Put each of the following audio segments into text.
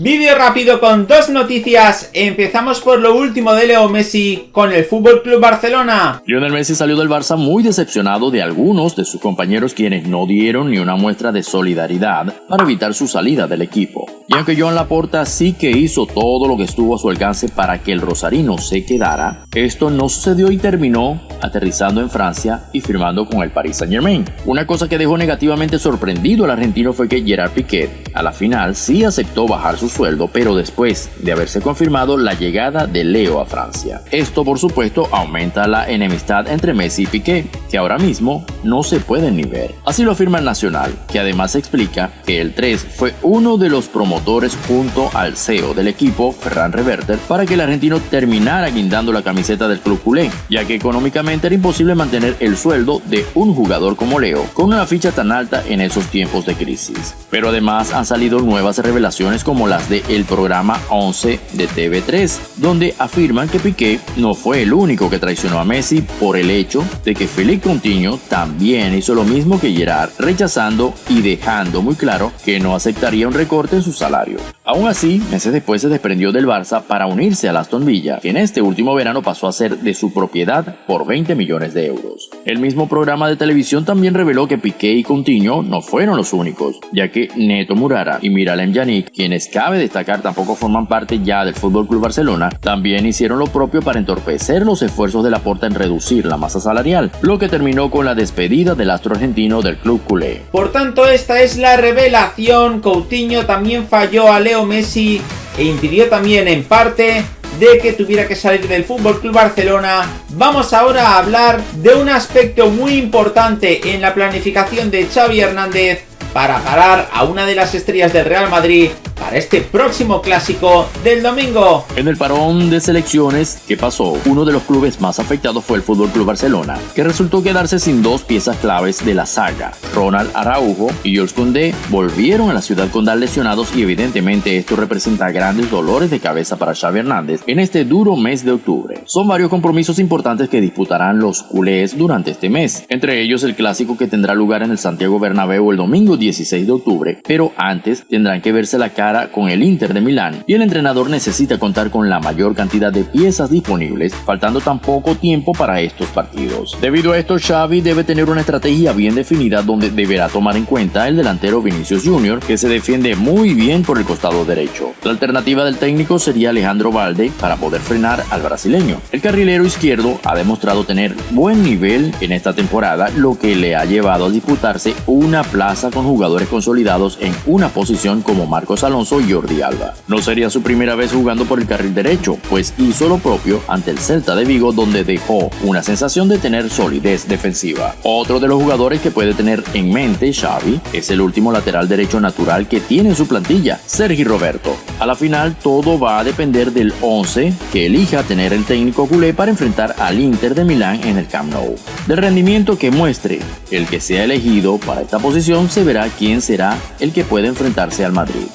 Vídeo rápido con dos noticias. Empezamos por lo último de Leo Messi con el Fútbol Club Barcelona. Lionel Messi salió del Barça muy decepcionado de algunos de sus compañeros quienes no dieron ni una muestra de solidaridad para evitar su salida del equipo. Y aunque Joan Laporta sí que hizo todo lo que estuvo a su alcance para que el rosarino se quedara, esto no sucedió y terminó aterrizando en Francia y firmando con el Paris Saint Germain. Una cosa que dejó negativamente sorprendido al argentino fue que Gerard Piquet a la final sí aceptó bajar su sueldo, pero después de haberse confirmado la llegada de Leo a Francia. Esto por supuesto aumenta la enemistad entre Messi y Piquet, que ahora mismo no se pueden ni ver. Así lo afirma el Nacional, que además explica que el 3 fue uno de los promotores junto al CEO del equipo, Ferran Reverter, para que el argentino terminara guindando la camiseta del club culé, ya que económicamente era imposible mantener el sueldo de un jugador como Leo, con una ficha tan alta en esos tiempos de crisis. Pero además han salido nuevas revelaciones como las de el programa 11 de TV3, donde afirman que Piqué no fue el único que traicionó a Messi por el hecho de que Felipe Coutinho también hizo lo mismo que Gerard, rechazando y dejando muy claro que no aceptaría un recorte en su salario. Aún así, meses después se desprendió del Barça para unirse a Aston Villa, que en este último verano pasó a ser de su propiedad por 20 millones de euros. El mismo programa de televisión también reveló que Piqué y Coutinho no fueron los únicos, ya que Neto Murara y Miralem Yannick, quienes cabe destacar tampoco forman parte ya del FC Barcelona, también hicieron lo propio para entorpecer los esfuerzos de la Porta en reducir la masa salarial, lo que terminó con la despedida del astro argentino del club culé. Por tanto, esta es la revelación. Coutinho también falló a Leo Messi e impidió también en parte de que tuviera que salir del Fútbol Club Barcelona. Vamos ahora a hablar de un aspecto muy importante en la planificación de Xavi Hernández para parar a una de las estrellas del Real Madrid para este próximo clásico del domingo. En el parón de selecciones que pasó, uno de los clubes más afectados fue el Fútbol Club Barcelona, que resultó quedarse sin dos piezas claves de la saga. Ronald Araujo y Jules Koundé volvieron a la ciudad con dar lesionados y evidentemente esto representa grandes dolores de cabeza para Xavi Hernández en este duro mes de octubre. Son varios compromisos importantes que disputarán los culés durante este mes, entre ellos el clásico que tendrá lugar en el Santiago Bernabéu el domingo 16 de octubre, pero antes tendrán que verse la cara con el Inter de Milán y el entrenador necesita contar con la mayor cantidad de piezas disponibles, faltando tan poco tiempo para estos partidos. Debido a esto, Xavi debe tener una estrategia bien definida donde deberá tomar en cuenta el delantero Vinicius Jr., que se defiende muy bien por el costado derecho. La alternativa del técnico sería Alejandro Valde para poder frenar al brasileño. El carrilero izquierdo ha demostrado tener buen nivel en esta temporada, lo que le ha llevado a disputarse una plaza con jugadores consolidados en una posición como Marcos Alonso Jordi Alba. No sería su primera vez jugando por el carril derecho, pues hizo lo propio ante el Celta de Vigo donde dejó una sensación de tener solidez defensiva. Otro de los jugadores que puede tener en mente Xavi es el último lateral derecho natural que tiene en su plantilla, Sergi Roberto. A la final todo va a depender del 11 que elija tener el técnico culé para enfrentar al Inter de Milán en el Camp Nou. Del rendimiento que muestre el que sea elegido para esta posición se verá quién será el que puede enfrentarse al Madrid.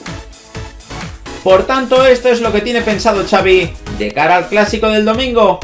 Por tanto, esto es lo que tiene pensado Xavi de cara al clásico del domingo.